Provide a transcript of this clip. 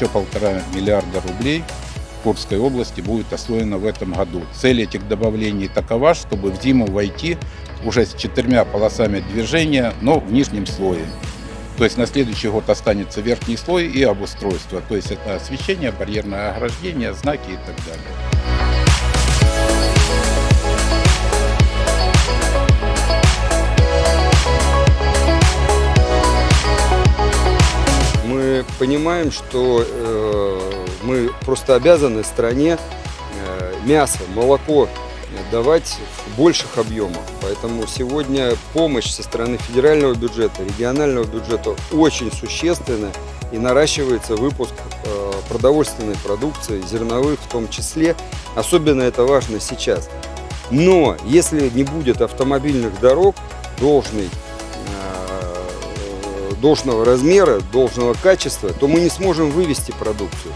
еще полтора миллиарда рублей в Курской области будет освоено в этом году. Цель этих добавлений такова, чтобы в зиму войти уже с четырьмя полосами движения, но в нижнем слое. То есть на следующий год останется верхний слой и обустройство. То есть это освещение, барьерное ограждение, знаки и так далее. Понимаем, что э, мы просто обязаны стране э, мясо, молоко давать в больших объемах. Поэтому сегодня помощь со стороны федерального бюджета, регионального бюджета очень существенна и наращивается выпуск э, продовольственной продукции, зерновых в том числе. Особенно это важно сейчас. Но если не будет автомобильных дорог должной, э, должного размера, должного качества, то мы не сможем вывести продукцию.